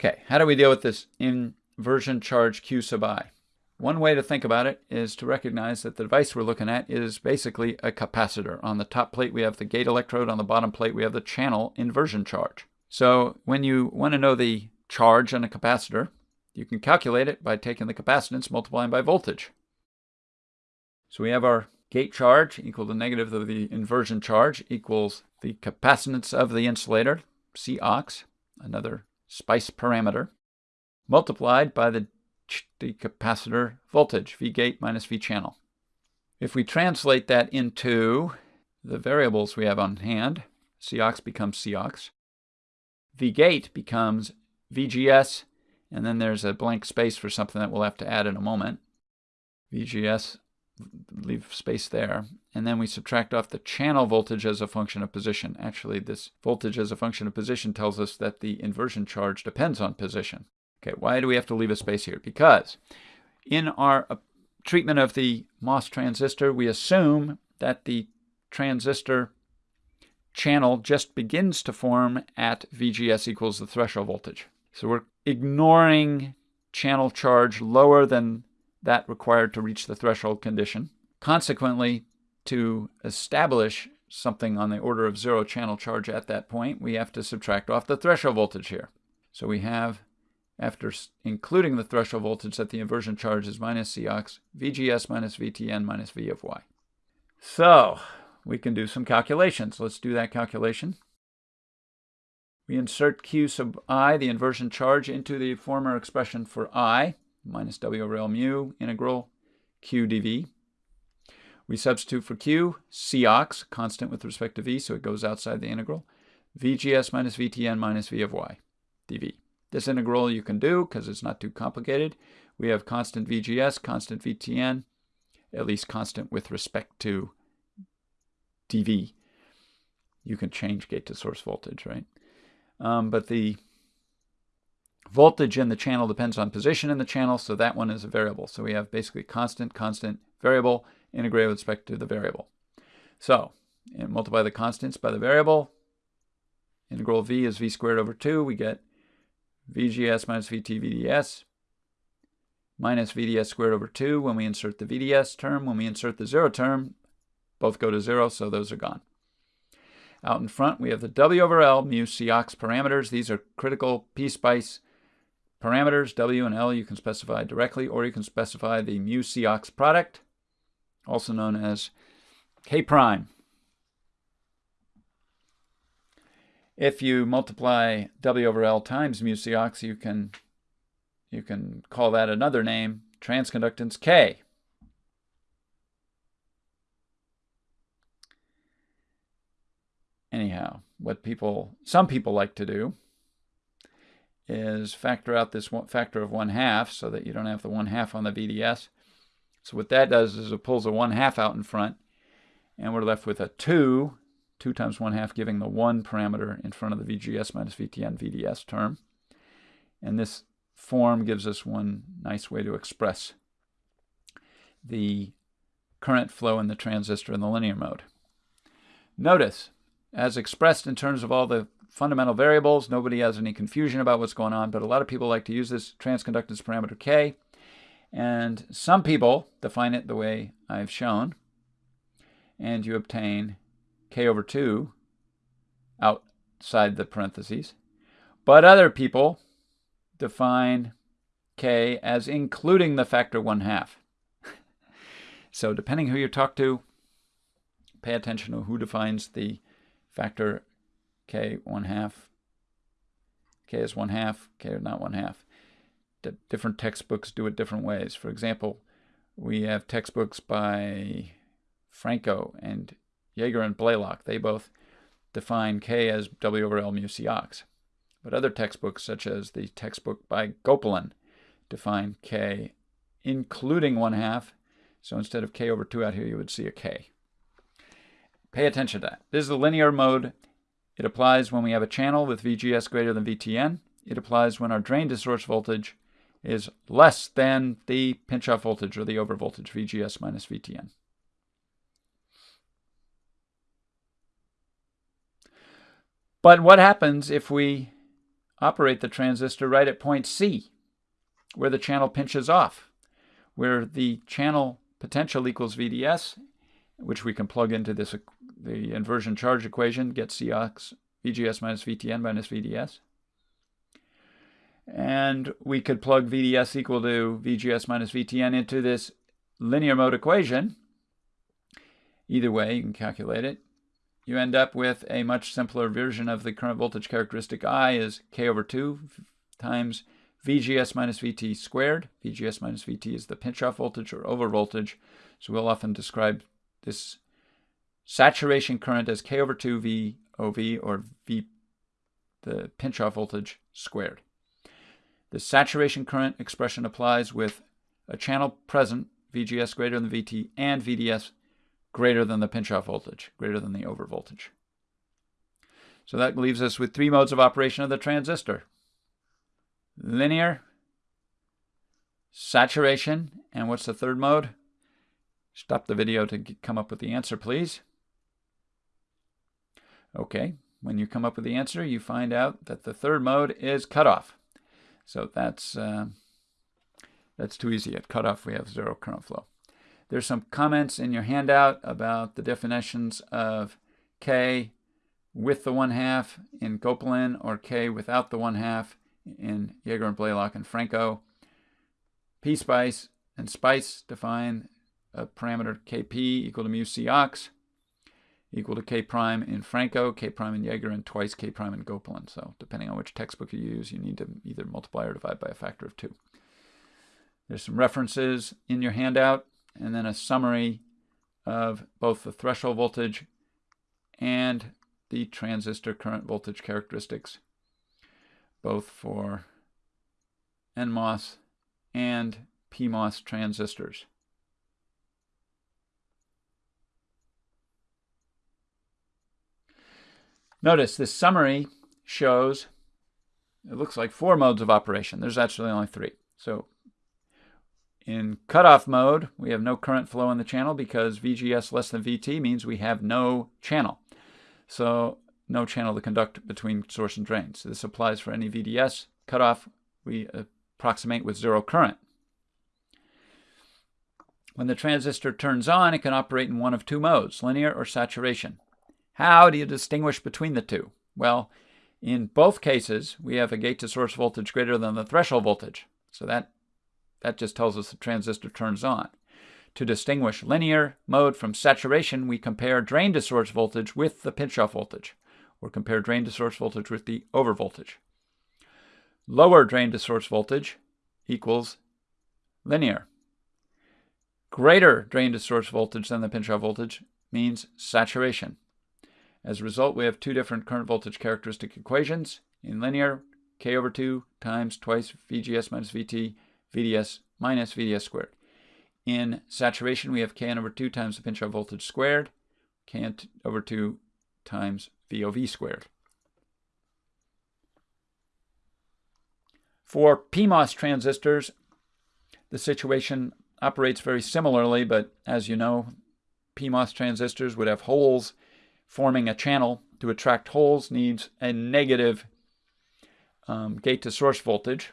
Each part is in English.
Okay, how do we deal with this inversion charge Q sub i? One way to think about it is to recognize that the device we're looking at is basically a capacitor. On the top plate we have the gate electrode, on the bottom plate we have the channel inversion charge. So when you want to know the charge on a capacitor, you can calculate it by taking the capacitance multiplying by voltage. So we have our gate charge equal to negative of the inversion charge equals the capacitance of the insulator, C ox, another SPICE parameter, multiplied by the, the capacitor voltage, V gate minus V channel. If we translate that into the variables we have on hand, C ox becomes C ox. V gate becomes VGS, and then there's a blank space for something that we'll have to add in a moment. VGS, leave space there. And then we subtract off the channel voltage as a function of position. Actually, this voltage as a function of position tells us that the inversion charge depends on position. Okay, why do we have to leave a space here? Because in our uh, treatment of the MOS transistor, we assume that the transistor channel just begins to form at VGS equals the threshold voltage. So we're ignoring channel charge lower than that required to reach the threshold condition. Consequently, to establish something on the order of zero channel charge at that point, we have to subtract off the threshold voltage here. So we have, after including the threshold voltage, that the inversion charge is minus Cox, VGS minus VTN minus V of Y. So we can do some calculations. Let's do that calculation. We insert Q sub i, the inversion charge, into the former expression for i minus w over L mu integral q dv. We substitute for q, Cox, constant with respect to v, so it goes outside the integral, vgs minus vtn minus v of y dv. This integral you can do because it's not too complicated. We have constant vgs, constant vtn, at least constant with respect to dv. You can change gate to source voltage, right? Um, but the Voltage in the channel depends on position in the channel, so that one is a variable. So we have basically constant, constant, variable, integrated with respect to the variable. So multiply the constants by the variable. Integral v is v squared over 2. We get vgs minus vt vds minus vds squared over 2 when we insert the vds term. When we insert the 0 term, both go to 0, so those are gone. Out in front, we have the W over L mu Cox parameters. These are critical P-SPICE parameters, W and L, you can specify directly, or you can specify the mu Cox product, also known as K prime. If you multiply W over L times mu Cox, you can you can call that another name, transconductance K. Anyhow, what people some people like to do is factor out this one factor of 1 half so that you don't have the 1 half on the VDS. So what that does is it pulls a 1 half out in front and we're left with a 2, 2 times 1 half giving the 1 parameter in front of the VGS minus VTN VDS term. And this form gives us one nice way to express the current flow in the transistor in the linear mode. Notice, as expressed in terms of all the fundamental variables. Nobody has any confusion about what's going on, but a lot of people like to use this transconductance parameter K. And some people define it the way I've shown. And you obtain K over 2 outside the parentheses. But other people define K as including the factor 1 half. so depending who you talk to, pay attention to who defines the factor k 1 half, k is 1 half, k is not 1 half. D different textbooks do it different ways. For example, we have textbooks by Franco and Jaeger and Blalock. They both define k as w over L mu c ox. But other textbooks, such as the textbook by Gopalan, define k including 1 half. So instead of k over 2 out here, you would see a k. Pay attention to that. This is the linear mode it applies when we have a channel with VGS greater than VTN. It applies when our drain to source voltage is less than the pinch-off voltage or the overvoltage, VGS minus VTN. But what happens if we operate the transistor right at point C, where the channel pinches off, where the channel potential equals VDS, which we can plug into this the inversion charge equation, get Cox VGS minus VTN minus VDS. And we could plug VDS equal to VGS minus VTN into this linear mode equation. Either way, you can calculate it. You end up with a much simpler version of the current voltage characteristic I is K over 2 times VGS minus VT squared. VGS minus VT is the pinch-off voltage or over voltage. So we'll often describe this saturation current as K over 2 V OV or V, the pinch-off voltage squared. The saturation current expression applies with a channel present, VGS greater than VT, and VDS greater than the pinch-off voltage, greater than the over voltage. So that leaves us with three modes of operation of the transistor. Linear, saturation, and what's the third mode? Stop the video to come up with the answer, please. Okay, when you come up with the answer, you find out that the third mode is cutoff. So that's, uh, that's too easy. At cutoff, we have zero current flow. There's some comments in your handout about the definitions of K with the one half in Gopalan or K without the one half in Jaeger and Blalock and Franco. P-Spice and Spice define a parameter Kp equal to mu C ox equal to K prime in Franco, K prime in Jaeger, and twice K prime in Gopalan. So depending on which textbook you use, you need to either multiply or divide by a factor of two. There's some references in your handout, and then a summary of both the threshold voltage and the transistor current voltage characteristics, both for NMOS and PMOS transistors. Notice this summary shows, it looks like four modes of operation. There's actually only three. So in cutoff mode, we have no current flow in the channel because VGS less than VT means we have no channel. So no channel to conduct between source and drain. So this applies for any VDS. Cutoff, we approximate with zero current. When the transistor turns on, it can operate in one of two modes, linear or saturation. How do you distinguish between the two? Well, in both cases, we have a gate to source voltage greater than the threshold voltage. So that, that just tells us the transistor turns on. To distinguish linear mode from saturation, we compare drain to source voltage with the pinch-off voltage, or compare drain to source voltage with the over voltage. Lower drain to source voltage equals linear. Greater drain to source voltage than the pinch-off voltage means saturation. As a result, we have two different current voltage characteristic equations. In linear, k over 2 times twice VGS minus VT, VDS minus VDS squared. In saturation, we have Kn over 2 times the pinch-off voltage squared, Kn over 2 times VOV squared. For PMOS transistors, the situation operates very similarly, but as you know, PMOS transistors would have holes forming a channel to attract holes needs a negative um, gate to source voltage.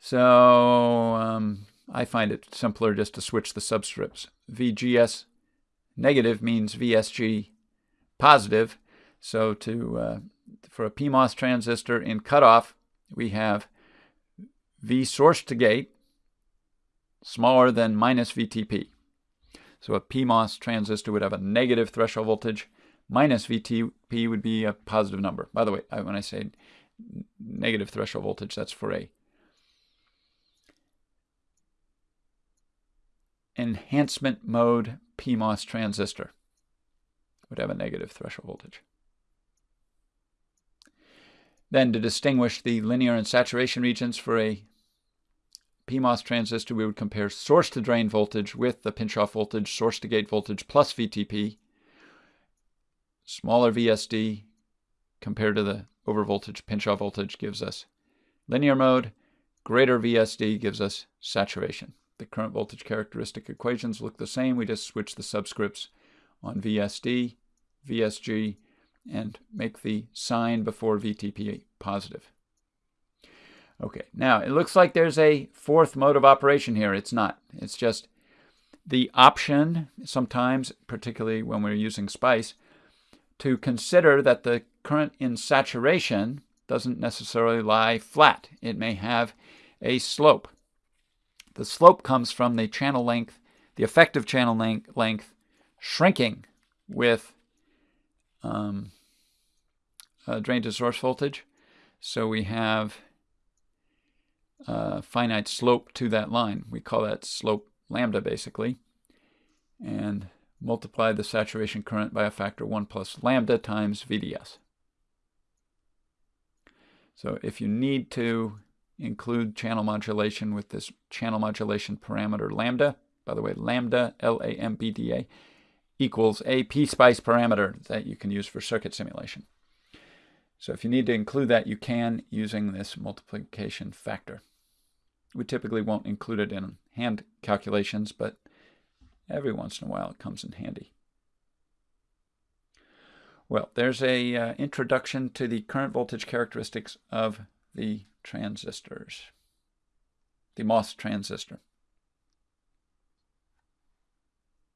So um, I find it simpler just to switch the subscripts. VGS negative means VSG positive. So to uh, for a PMOS transistor in cutoff, we have V source to gate smaller than minus VTP. So a PMOS transistor would have a negative threshold voltage. Minus VTP would be a positive number. By the way, when I say negative threshold voltage, that's for a enhancement mode PMOS transistor. Would have a negative threshold voltage. Then to distinguish the linear and saturation regions for a PMOS transistor, we would compare source to drain voltage with the pinch-off voltage, source to gate voltage plus VTP. Smaller VSD compared to the overvoltage pinch-off voltage gives us linear mode. Greater VSD gives us saturation. The current voltage characteristic equations look the same. We just switch the subscripts on VSD, VSG, and make the sign before VTP positive. Okay, now it looks like there's a fourth mode of operation here. It's not. It's just the option, sometimes, particularly when we're using SPICE, to consider that the current in saturation doesn't necessarily lie flat. It may have a slope. The slope comes from the channel length, the effective channel length, shrinking with um, drain to source voltage. So we have a finite slope to that line. We call that slope lambda basically. And multiply the saturation current by a factor 1 plus lambda times VDS. So if you need to include channel modulation with this channel modulation parameter lambda, by the way, lambda, L-A-M-B-D-A, equals a PSpice parameter that you can use for circuit simulation. So if you need to include that, you can using this multiplication factor. We typically won't include it in hand calculations, but every once in a while it comes in handy. Well, there's a uh, introduction to the current voltage characteristics of the transistors, the MOS transistor.